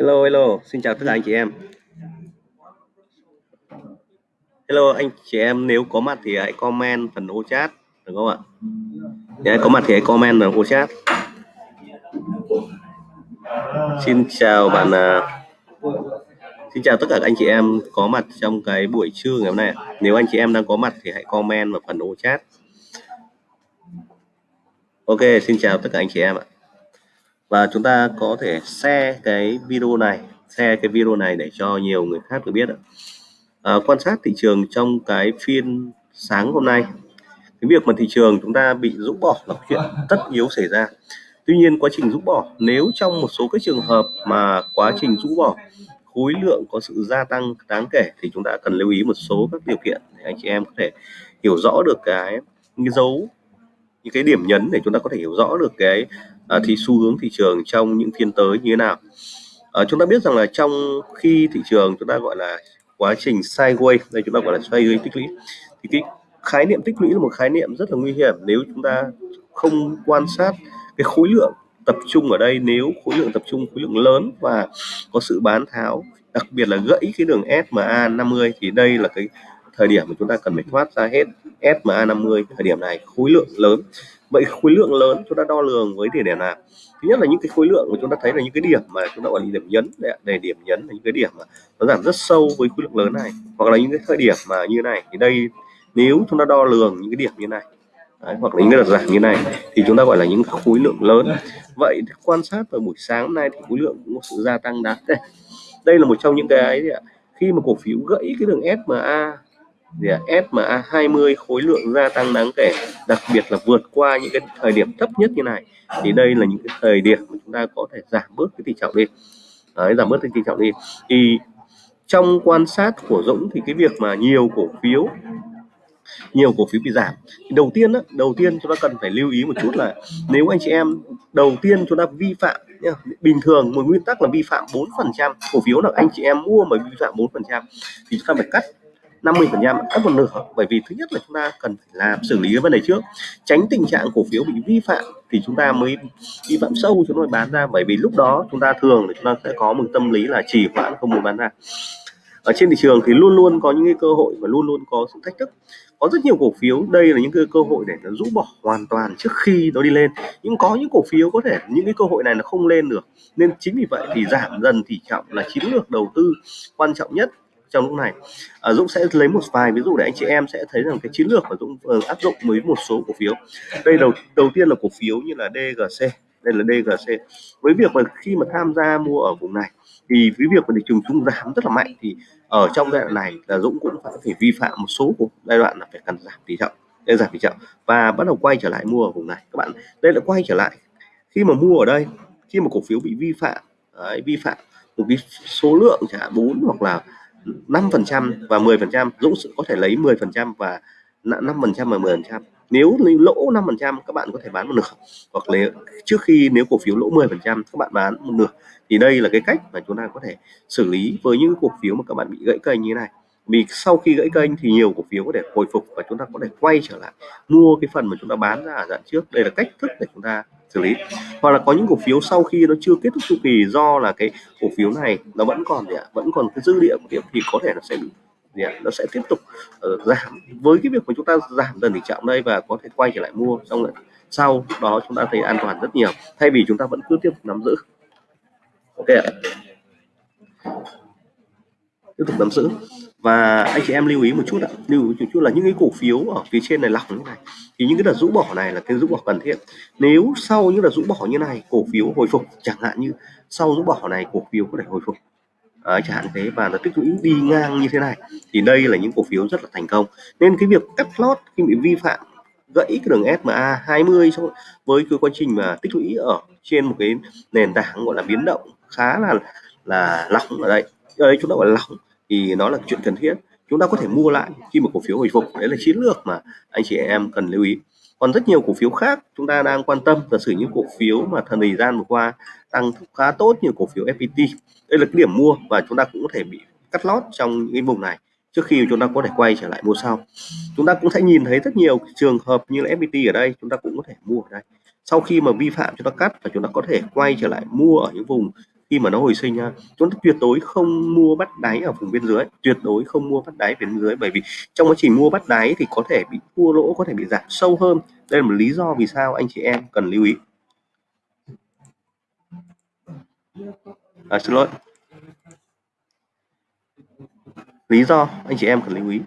Hello, hello, xin chào tất cả anh chị em. Hello anh chị em, nếu có mặt thì hãy comment phần ô chat, được không ạ? Nếu có mặt thì hãy comment phần ô chat. Xin chào bạn, uh, xin chào tất cả các anh chị em có mặt trong cái buổi trưa ngày hôm nay. Nếu anh chị em đang có mặt thì hãy comment vào phần ô chat. Ok, xin chào tất cả anh chị em ạ. Và chúng ta có thể share cái video này, share cái video này để cho nhiều người khác được biết ạ. À, quan sát thị trường trong cái phiên sáng hôm nay. Cái việc mà thị trường chúng ta bị rũ bỏ là chuyện tất yếu xảy ra. Tuy nhiên quá trình rũ bỏ nếu trong một số các trường hợp mà quá trình rũ bỏ khối lượng có sự gia tăng đáng kể thì chúng ta cần lưu ý một số các điều kiện để anh chị em có thể hiểu rõ được cái, cái dấu những cái điểm nhấn để chúng ta có thể hiểu rõ được cái à, uh, thì xu hướng thị trường trong những phiên tới như thế nào. Uh, chúng ta biết rằng là trong khi thị trường chúng ta gọi là quá trình sideways đây chúng ta gọi là sideways tích lũy thì cái khái niệm tích lũy là một khái niệm rất là nguy hiểm nếu chúng ta không quan sát cái khối lượng tập trung ở đây. Nếu khối lượng tập trung khối lượng lớn và có sự bán tháo đặc biệt là gãy cái đường SMA 50 thì đây là cái thời điểm mà chúng ta cần phải thoát ra hết SMA 50 thời điểm này khối lượng lớn. Vậy khối lượng lớn chúng ta đo lường với địa điểm nào? Thứ nhất là những cái khối lượng mà chúng ta thấy là những cái điểm mà chúng ta gọi là điểm nhấn để, điểm nhấn là những cái điểm mà nó giảm rất sâu với khối lượng lớn này. Hoặc là những cái thời điểm mà như này thì đây nếu chúng ta đo lường những cái điểm như này Đấy, hoặc là những cái đợt giảm như này thì chúng ta gọi là những khối lượng lớn. Vậy quan sát vào buổi sáng hôm nay thì khối lượng cũng có sự gia tăng đáng đây đây là một trong những cái khi mà cổ phiếu gãy cái đường SMA gì à, FMA 20 khối lượng gia tăng đáng kể đặc biệt là vượt qua những cái thời điểm thấp nhất như này. Thì đây là những cái thời điểm mà chúng ta có thể giảm bớt cái tỷ trọng đi. Đấy, giảm bớt cái tỷ trọng đi. Thì trong quan sát của Dũng thì cái việc mà nhiều cổ phiếu nhiều cổ phiếu bị giảm. Đầu tiên đó, đầu tiên chúng ta cần phải lưu ý một chút là nếu anh chị em đầu tiên chúng ta vi phạm nhá, bình thường một nguyên tắc là vi phạm 4% cổ phiếu là anh chị em mua mà vi phạm 4% thì chúng ta phải cắt 50 phần trăm cắt một nửa. Bởi vì thứ nhất là chúng ta cần phải làm, xử lý cái vấn đề trước, tránh tình trạng cổ phiếu bị vi phạm thì chúng ta mới vi phạm sâu chúng ta mới bán ra. Bởi vì lúc đó chúng ta thường là chúng ta sẽ có một tâm lý là trì hoãn, không muốn bán ra. Ở trên thị trường thì luôn luôn có những cái cơ hội và luôn luôn có sự thách thức. Có rất nhiều cổ phiếu, đây là những cái cơ hội để nó rũ bỏ hoàn toàn trước khi nó đi lên. Nhưng có những cổ phiếu có thể những cái cơ hội này nó không lên được. Nên chính vì vậy thì giảm dần tỷ trọng là chiến lược đầu tư quan trọng nhất trong lúc này. À, Dũng sẽ lấy một vài ví dụ để anh chị em sẽ thấy rằng cái chiến lược mà Dũng uh, áp dụng với một số cổ phiếu. Đây đầu đầu tiên là cổ phiếu như là DGC đây là DGC với việc mà khi mà tham gia mua ở vùng này thì với việc mà thị trường chung giảm rất là mạnh thì ở trong giai đoạn này là Dũng cũng phải phải vi phạm một số của giai đoạn là phải cần giảm tỷ trọng để giảm tỷ trọng và bắt đầu quay trở lại mua ở vùng này. Các bạn đây là quay trở lại. Khi mà mua ở đây khi mà cổ phiếu bị vi phạm đấy, vi phạm một cái số lượng chẳng bốn hoặc là 5% và 10% Dũng có thể lấy 10% và 5% và 10% nếu lỗ 5% các bạn có thể bán một nửa. Hoặc là trước khi nếu cổ phiếu lỗ 10% các bạn bán một nửa. Thì đây là cái cách mà chúng ta có thể xử lý với những cổ phiếu mà các bạn bị gãy kênh như thế này. Vì sau khi gãy kênh thì nhiều cổ phiếu có thể hồi phục và chúng ta có thể quay trở lại mua cái phần mà chúng ta bán ra ở đoạn trước. Đây là cách thức để chúng ta xử lý. Hoặc là có những cổ phiếu sau khi nó chưa kết thúc chu kỳ do là cái cổ phiếu này nó vẫn còn gì ạ vẫn còn cái dư địa của điểm thì có thể nó sẽ bị gì ạ? nó sẽ tiếp tục uh, giảm. Với cái việc mà chúng ta giảm dần tỷ trọng đây và có thể quay trở lại mua xong rồi sau đó chúng ta thấy an toàn rất nhiều. Thay vì chúng ta vẫn cứ tiếp tục nắm giữ. Ok ạ. Tiếp tục nắm giữ và anh chị em lưu ý một chút ạ. Lưu ý một chút là những cái cổ phiếu ở phía trên này lọc như này thì những cái đợt rũ bỏ này là cái rũ bỏ cần thiết. Nếu sau những đợt rũ bỏ như này cổ phiếu hồi phục chẳng hạn như sau rũ bỏ này cổ phiếu có thể hồi phục. Đấy, chẳng hạn thế và nó tích lũy đi ngang như thế này thì đây là những cổ phiếu rất là thành công. Nên cái việc cắt lót khi bị vi phạm gãy cái đường SMA 20 với cái quá trình mà tích lũy ở trên một cái nền tảng gọi là biến động khá là là lỏng ở đây. Ở đây chúng ta gọi là lỏng thì nó là chuyện cần thiết. Chúng ta có thể mua lại khi mà cổ phiếu hồi phục. Đấy là chiến lược mà anh chị em cần lưu ý. Còn rất nhiều cổ phiếu khác chúng ta đang quan tâm. Giả sử những cổ phiếu mà thời gian vừa qua tăng khá tốt như cổ phiếu FPT đây là cái điểm mua và chúng ta cũng có thể bị cắt lót trong những cái vùng này trước khi chúng ta có thể quay trở lại mua sau. Chúng ta cũng sẽ nhìn thấy rất nhiều trường hợp như là FPT ở đây, chúng ta cũng có thể mua ở đây. Sau khi mà vi phạm, chúng ta cắt và chúng ta có thể quay trở lại mua ở những vùng khi mà nó hồi sinh nha chúng ta tuyệt đối không mua bắt đáy ở vùng bên dưới. Tuyệt đối không mua bắt đáy bên dưới bởi vì trong quá trình mua bắt đáy thì có thể bị thua lỗ có thể bị giảm sâu hơn. Đây là một lý do vì sao anh chị em cần lưu ý. À, xin lỗi. Lý do anh chị em cần lưu ý.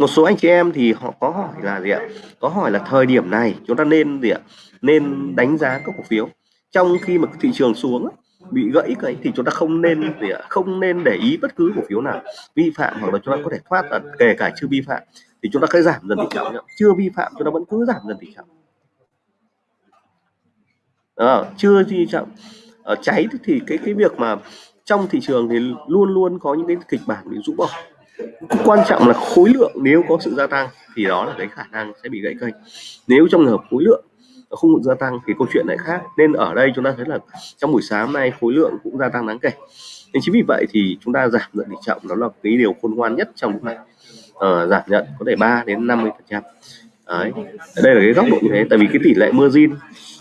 Một số anh chị em thì họ có hỏi là gì ạ? Có hỏi là thời điểm này chúng ta nên gì ạ? Nên đánh giá các cổ phiếu. Trong khi mà thị trường xuống bị gãy cái thì chúng ta không nên gì ạ? Không nên để ý bất cứ cổ phiếu nào. Vi phạm hoặc là chúng ta có thể thoát kể cả chưa vi phạm thì chúng ta cứ giảm dần tỷ trọng chưa vi phạm chúng ta vẫn cứ giảm dần tỷ trọng à, ờ, chưa vi trọng ở ờ, cháy thì cái cái việc mà trong thị trường thì luôn luôn có những cái kịch bản bị rũ bỏ quan trọng là khối lượng nếu có sự gia tăng thì đó là cái khả năng sẽ bị gãy kênh. Nếu trong trường hợp khối lượng không gia tăng thì câu chuyện lại khác. Nên ở đây chúng ta thấy là trong buổi sáng nay khối lượng cũng gia tăng đáng kể. Nên chính vì vậy thì chúng ta giảm lượng tỷ trọng đó là cái điều khôn ngoan nhất trong lúc này ờ, giảm nhận có thể 3 đến 50 phần trăm. Đây là cái góc độ như thế. Tại vì cái tỷ lệ margin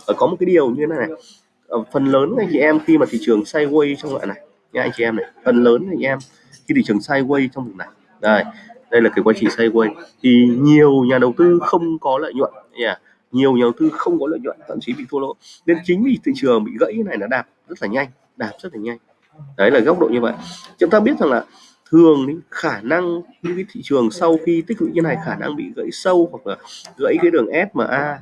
ờ, có một cái điều như thế này, này. Ờ, phần lớn anh chị em khi mà thị trường sideways trong loại này nha anh chị em này phần lớn anh chị em khi thị trường sideways trong vùng này. Đây đây là cái quá trình sideways thì nhiều nhà đầu tư không có lợi nhuận. Yeah. nhiều nhà đầu tư không có lợi nhuận, thậm chí bị thua lỗ. Nên chính vì thị trường bị gãy như này nó đạp rất là nhanh, đạp rất là nhanh. Đấy là góc độ như vậy. Chúng ta biết rằng là thường khả năng những cái thị trường sau khi tích lũy như này khả năng bị gãy sâu hoặc là gãy cái đường SMA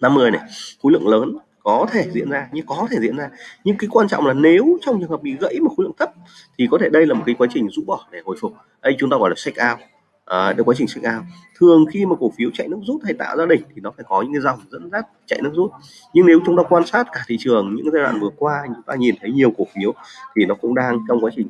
50 này, khối lượng lớn có thể diễn ra nhưng có thể diễn ra. Nhưng cái quan trọng là nếu trong trường hợp bị gãy một khối lượng thấp thì có thể đây là một cái quá trình rũ bỏ để hồi phục. Đây chúng ta gọi là shake out. À, được quá trình shake out. Thường khi mà cổ phiếu chạy nước rút hay tạo ra đỉnh thì nó phải có những cái dòng dẫn dắt chạy nước rút. Nhưng nếu chúng ta quan sát cả thị trường những giai đoạn vừa qua chúng ta nhìn thấy nhiều cổ phiếu thì nó cũng đang trong quá trình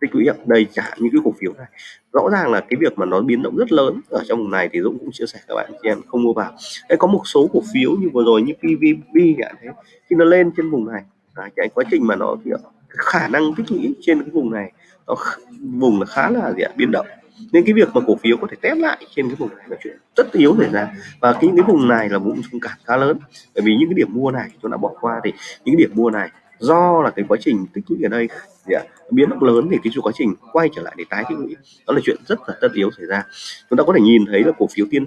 tích lũy đây trả những cái cổ phiếu này. Rõ ràng là cái việc mà nó biến động rất lớn ở trong vùng này thì Dũng cũng chia sẻ các bạn chị em không mua vào. Đấy có một số cổ phiếu như vừa rồi như PVB chẳng thế khi nó lên trên vùng này à, cái quá trình mà nó thì khả năng tích lũy trên cái vùng này nó vùng là khá là gì ạ biến động. Nên cái việc mà cổ phiếu có thể test lại trên cái vùng này là chuyện rất yếu xảy ra. Và cái cái vùng này là vùng trung cản khá lớn. Bởi vì những cái điểm mua này chúng đã bỏ qua thì những cái điểm mua này do là cái quá trình tích lũy ở đây gì ạ biến động lớn thì cái quá trình quay trở lại để tái tích lũy, đó là chuyện rất là tất yếu xảy ra. Chúng ta có thể nhìn thấy là cổ phiếu tiên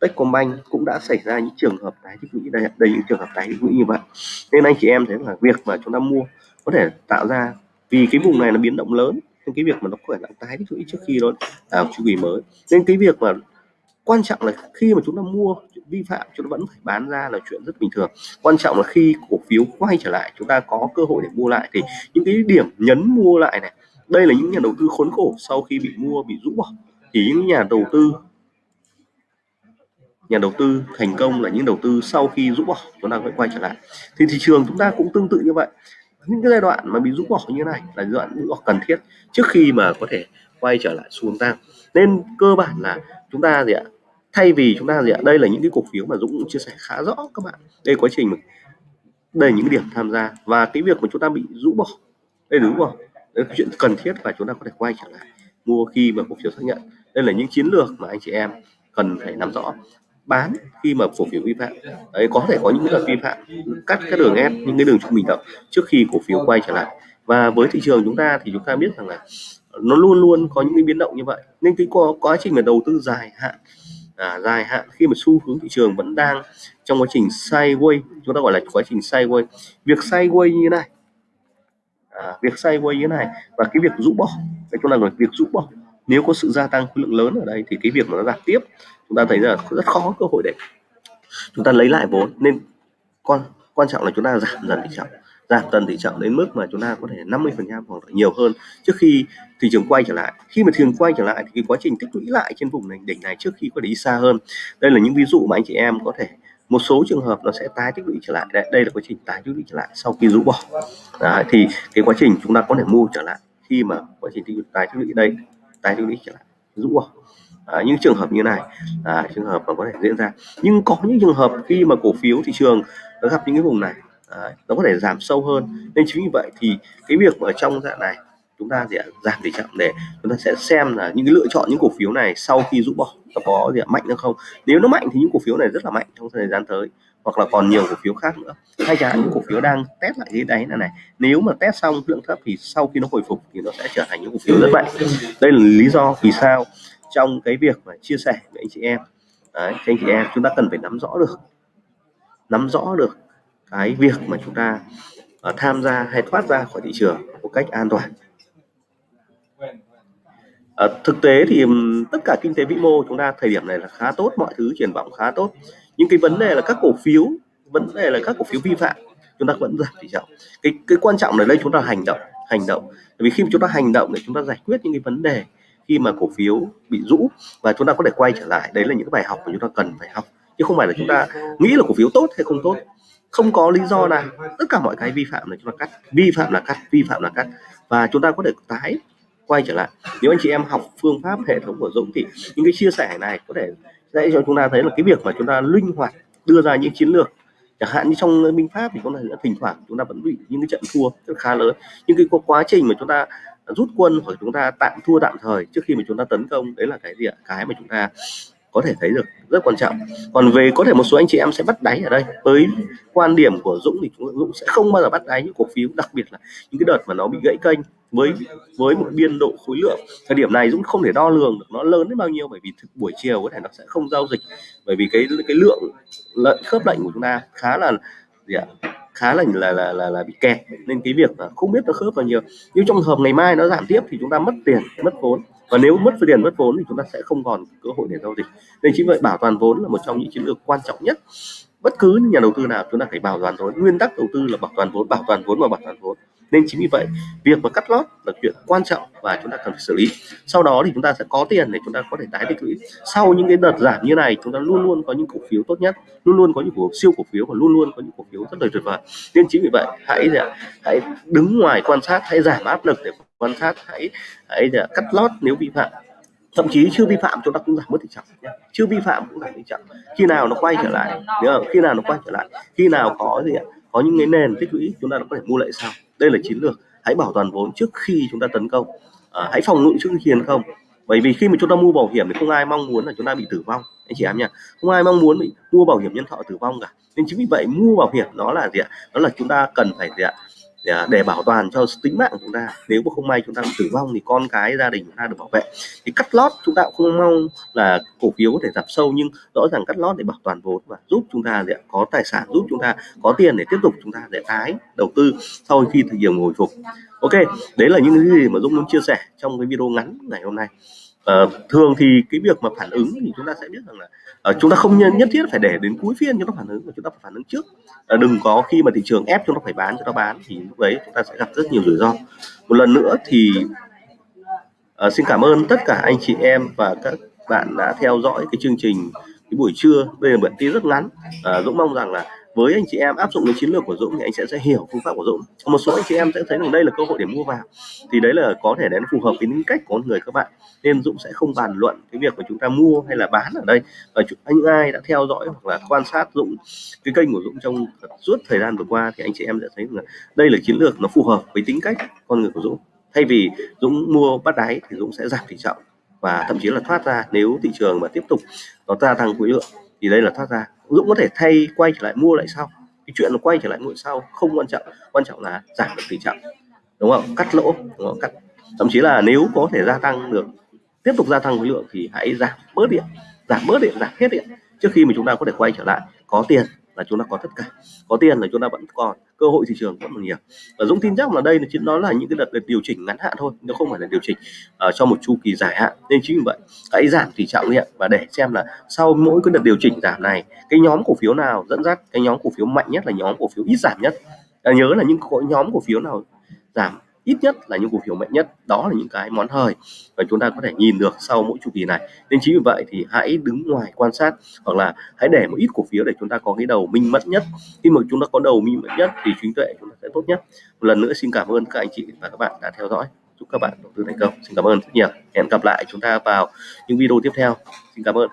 Techcombank cũng đã xảy ra những trường hợp tái tích lũy đây đây những trường hợp tái tích lũy như vậy. Nên anh chị em thấy là việc mà chúng ta mua có thể tạo ra, vì cái vùng này nó biến động lớn, nên cái việc mà nó có thể tái tích lũy trước khi nó vào chu kỳ mới. Nên cái việc mà quan trọng là khi mà chúng ta mua vi phạm chúng ta vẫn phải bán ra là chuyện rất bình thường. Quan trọng là khi cổ phiếu quay trở lại, chúng ta có cơ hội để mua lại. Thì những cái điểm nhấn mua lại này, đây là những nhà đầu tư khốn khổ sau khi bị mua, bị rũ bỏ. Thì những nhà đầu tư, nhà đầu tư thành công là những đầu tư sau khi rũ bỏ, chúng ta phải quay trở lại. Thì thị trường chúng ta cũng tương tự như vậy. Những cái giai đoạn mà bị rũ bỏ như này là giai đoạn rũ bỏ cần thiết trước khi mà có thể quay trở lại xuống tăng. Nên cơ bản là chúng ta gì ạ? Thay vì chúng ta gì ạ? Đây là những cái cổ phiếu mà Dũng cũng chia sẻ khá rõ các bạn. Đây quá trình đây những cái điểm tham gia. Và cái việc mà chúng ta bị rũ bỏ. Đây đúng không đây là chuyện cần thiết và chúng ta có thể quay trở lại mua khi mà cổ phiếu xác nhận. Đây là những chiến lược mà anh chị em cần phải nắm rõ. Bán khi mà cổ phiếu vi phạm. Đấy, có thể có những đợt vi phạm. Cắt các đường ép, những cái đường trung bình động trước khi cổ phiếu quay trở lại. Và với thị trường chúng ta thì chúng ta biết rằng là nó luôn luôn có những cái biến động như vậy. Nên cái quá trình mà đầu tư dài hạn à, dài hạn. Khi mà xu hướng thị trường vẫn đang trong quá trình sideways chúng ta gọi là quá trình sideways. Việc sideways như này. À, việc sideways như này và cái việc rũ bỏ. Đây chúng ta gọi việc rũ bỏ. Nếu có sự gia tăng khối lượng lớn ở đây thì cái việc mà nó giảm tiếp chúng ta thấy là rất khó cơ hội để chúng ta lấy lại vốn. Nên quan quan trọng là chúng ta giảm dần tỷ trọng giảm dần tỷ trọng đến mức mà chúng ta có thể 50 phần trăm hoặc là nhiều hơn trước khi thị trường quay trở lại. Khi mà thị trường quay trở lại thì cái quá trình tích lũy lại trên vùng này đỉnh này trước khi có thể đi xa hơn. Đây là những ví dụ mà anh chị em có thể một số trường hợp nó sẽ tái tích lũy trở lại. Đây, đây là quá trình tái tích lũy trở lại sau khi rũ bỏ. Đấy, thì cái quá trình chúng ta có thể mua trở lại khi mà quá trình tích lũy tái tích lũy đây tái tích lũy trở lại rũ bỏ. À, những trường hợp như này à, trường hợp mà có thể diễn ra. Nhưng có những trường hợp khi mà cổ phiếu thị trường nó gặp những cái vùng này Đấy, nó có thể giảm sâu hơn. Nên chính vì vậy thì cái việc ở trong dạng này chúng ta sẽ giảm tỷ trọng để chúng ta sẽ xem là những cái lựa chọn những cổ phiếu này sau khi rũ bỏ nó có gì mạnh hay không. Nếu nó mạnh thì những cổ phiếu này rất là mạnh trong thời gian tới hoặc là còn nhiều cổ phiếu khác nữa. Hay chẳng hạn những cổ phiếu đang test lại cái đáy này này nếu mà test xong lượng thấp thì sau khi nó hồi phục thì nó sẽ trở thành những cổ phiếu rất mạnh. Đây là lý do vì sao trong cái việc mà chia sẻ với anh chị em. Đấy, anh chị em chúng ta cần phải nắm rõ được nắm rõ được cái việc mà chúng ta uh, tham gia hay thoát ra khỏi thị trường một cách an toàn. À, thực tế thì tất cả kinh tế vĩ mô chúng ta thời điểm này là khá tốt mọi thứ triển vọng khá tốt. Nhưng cái vấn đề là các cổ phiếu vấn đề là các cổ phiếu vi phạm chúng ta vẫn giảm tỷ trọng cái cái quan trọng là đây chúng ta hành động hành động. Vì khi chúng ta hành động để chúng ta giải quyết những cái vấn đề khi mà cổ phiếu bị rũ và chúng ta có thể quay trở lại đấy là những bài học mà chúng ta cần phải học. Chứ không phải là chúng ta nghĩ là cổ phiếu tốt hay không tốt không có lý do nào tất cả mọi cái vi phạm là chúng ta cắt. Vi phạm là cắt vi phạm là cắt. Và chúng ta có thể tái quay trở lại. Nếu anh chị em học phương pháp hệ thống của Dũng thì những cái chia sẻ này có thể sẽ cho chúng ta thấy là cái việc mà chúng ta linh hoạt đưa ra những chiến lược. Chẳng hạn như trong minh pháp thì có thể thỉnh thoảng chúng ta vẫn bị những cái trận thua rất khá lớn. Nhưng cái quá trình mà chúng ta rút quân hoặc chúng ta tạm thua tạm thời trước khi mà chúng ta tấn công đấy là cái gì ạ? Cái mà chúng ta có thể thấy được rất quan trọng. Còn về có thể một số anh chị em sẽ bắt đáy ở đây. Với quan điểm của Dũng thì Dũng sẽ không bao giờ bắt đáy những cổ phiếu, đặc biệt là những cái đợt mà nó bị gãy kênh với với một biên độ khối lượng. Thời điểm này Dũng không thể đo lường được nó lớn đến bao nhiêu, bởi vì thực buổi chiều có thể nó sẽ không giao dịch. Bởi vì cái cái lượng lệnh khớp lệnh của chúng ta khá là gì ạ? Khá là là là là, là bị kẹt. Nên cái việc là không biết nó khớp bao nhiêu nhưng trong hợp ngày mai nó giảm tiếp thì chúng ta mất tiền mất vốn. Và nếu mất tiền mất vốn thì chúng ta sẽ không còn cơ hội để giao dịch. Nên chính vậy bảo toàn vốn là một trong những chiến lược quan trọng nhất. Bất cứ nhà đầu tư nào chúng ta phải bảo toàn vốn. Nguyên tắc đầu tư là bảo toàn vốn bảo toàn vốn và bảo toàn vốn nên chính vì vậy, việc mà cắt lót là chuyện quan trọng và chúng ta cần phải xử lý. Sau đó thì chúng ta sẽ có tiền để chúng ta có thể tái tích lũy. Sau những cái đợt giảm như này, chúng ta luôn luôn có những cổ phiếu tốt nhất, luôn luôn có những cổ siêu cổ phiếu và luôn luôn có những cổ phiếu rất là tuyệt vời. Nên chính vì vậy, hãy hãy đứng ngoài quan sát, hãy giảm áp lực để quan sát, hãy hãy cắt lót nếu vi phạm. Thậm chí chưa vi phạm chúng ta cũng giảm mất tỷ trọng chưa vi phạm cũng giảm tỷ trọng khi nào nó quay trở lại, nhớ khi nào nó quay trở lại, khi nào có gì ạ? Có những cái nền tích lũy, chúng ta có thể mua lại sau đây là chiến lược. Hãy bảo toàn vốn trước khi chúng ta tấn công. À, hãy phòng ngự trước khi tấn công. Bởi vì khi mà chúng ta mua bảo hiểm thì không ai mong muốn là chúng ta bị tử vong. Anh chị em nha không ai mong muốn bị mua bảo hiểm nhân thọ tử vong cả. Nên chính vì vậy mua bảo hiểm nó là gì ạ? Đó là chúng ta cần phải gì ạ? Để, để bảo toàn cho tính mạng của chúng ta. Nếu mà không may chúng ta tử vong thì con cái gia đình chúng ta được bảo vệ. Thì cắt lót chúng ta cũng không mong là cổ phiếu có thể giảm sâu nhưng rõ ràng cắt lót để bảo toàn vốn và giúp chúng ta để có tài sản giúp chúng ta có tiền để tiếp tục chúng ta để tái đầu tư sau khi thời điểm hồi phục. Ok đấy là những cái gì mà Dũng muốn chia sẻ trong cái video ngắn ngày hôm nay uh, thường thì cái việc mà phản ứng thì chúng ta sẽ biết rằng là uh, chúng ta không nhất thiết phải để đến cuối phiên chúng ta phản ứng mà chúng ta phải phản ứng trước. Uh, đừng có khi mà thị trường ép chúng ta phải bán chúng ta bán thì lúc đấy chúng ta sẽ gặp rất nhiều rủi ro. Một lần nữa thì uh, xin cảm ơn tất cả anh chị em và các bạn đã theo dõi cái chương trình cái buổi trưa. Đây là bản tin rất ngắn. Uh, Dũng mong rằng là với anh chị em áp dụng cái chiến lược của Dũng thì anh sẽ sẽ hiểu phương pháp của Dũng. Một số anh chị em sẽ thấy rằng đây là cơ hội để mua vào. Thì đấy là có thể đến phù hợp với những cách của người các bạn. Nên Dũng sẽ không bàn luận cái việc mà chúng ta mua hay là bán ở đây. Và những ai đã theo dõi hoặc là quan sát Dũng, cái kênh của Dũng trong suốt thời gian vừa qua thì anh chị em sẽ thấy là đây là chiến lược nó phù hợp với tính cách con người của Dũng. Thay vì Dũng mua bắt đáy thì Dũng sẽ giảm tỷ trọng và thậm chí là thoát ra nếu thị trường mà tiếp tục nó gia tăng khối lượng thì đây là thoát ra. Dũng có thể thay quay trở lại mua lại sau. Cái chuyện là quay trở lại mua sau không quan trọng. Quan trọng là giảm được tỷ trọng đúng không? Cắt lỗ, đúng không? cắt. Thậm chí là nếu có thể gia tăng được, tiếp tục gia tăng khối lượng thì hãy giảm bớt điện. Giảm bớt điện, giảm hết điện. Trước khi mà chúng ta có thể quay trở lại, có tiền là chúng ta có tất cả. Có tiền là chúng ta vẫn còn. Cơ hội thị trường vẫn còn nhiều. Và Dũng tin chắc là đây là chính nó là những cái đợt điều chỉnh ngắn hạn thôi nó không phải là điều chỉnh uh, cho một chu kỳ dài hạn. Nên chính vì vậy hãy giảm tỷ trọng hiện và để xem là sau mỗi cái đợt điều chỉnh giảm này cái nhóm cổ phiếu nào dẫn dắt cái nhóm cổ phiếu mạnh nhất là nhóm cổ phiếu ít giảm nhất. À, nhớ là những nhóm cổ phiếu nào giảm ít nhất là những cổ phiếu mạnh nhất, đó là những cái món hời và chúng ta có thể nhìn được sau mỗi chu kỳ này. Nên chính vì vậy thì hãy đứng ngoài quan sát hoặc là hãy để một ít cổ phiếu để chúng ta có cái đầu minh mẫn nhất. Khi mà chúng ta có đầu minh mẫn nhất thì trí tuệ chúng ta sẽ tốt nhất. Một lần nữa xin cảm ơn các anh chị và các bạn đã theo dõi. Chúc các bạn đầu tư thành công. Xin cảm ơn rất nhiều. Hẹn gặp lại chúng ta vào những video tiếp theo. Xin cảm ơn.